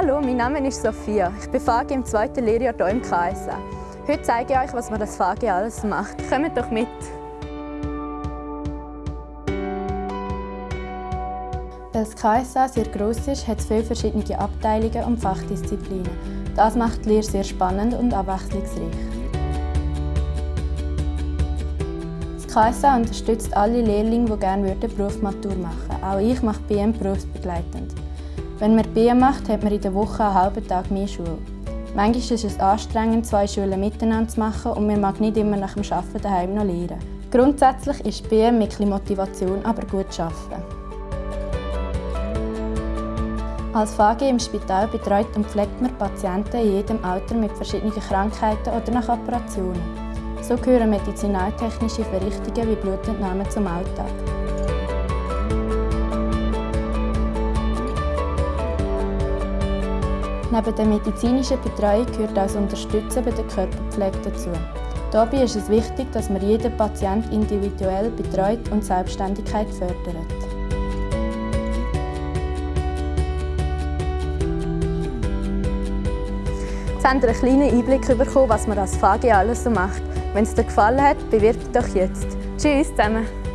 Hallo, mein Name ist Sophia. Ich bin FAGI im zweiten Lehrjahr hier im KSA. Heute zeige ich euch, was man das FAGI alles macht. Kommt doch mit! Weil das KSA sehr gross ist, hat es viele verschiedene Abteilungen und Fachdisziplinen. Das macht die Lehre sehr spannend und abwechslungsreich. Das KSA unterstützt alle Lehrlinge, die gerne Berufsmatur machen würden. Auch ich mache BM berufsbegleitend. Wenn man BM macht, hat man in der Woche einen halben Tag mehr Schule. Manchmal ist es anstrengend, zwei Schulen miteinander zu machen und man mag nicht immer nach dem Arbeiten daheim noch lernen. Grundsätzlich ist BM mit Motivation aber gut zu arbeiten. Als VG im Spital betreut und pflegt man Patienten in jedem Alter mit verschiedenen Krankheiten oder nach Operationen. So gehören medizinaltechnische Verrichtungen wie Blutentnahme zum Alltag. Neben der medizinischen Betreuung gehört auch das Unterstützen bei der Körperpflege dazu. Dabei ist es wichtig, dass man jeden Patient individuell betreut und Selbstständigkeit fördert. Jetzt habt ihr einen kleinen Einblick bekommen, was man als FAGI alles so macht. Wenn es dir gefallen hat, bewirb dich doch jetzt. Tschüss zusammen!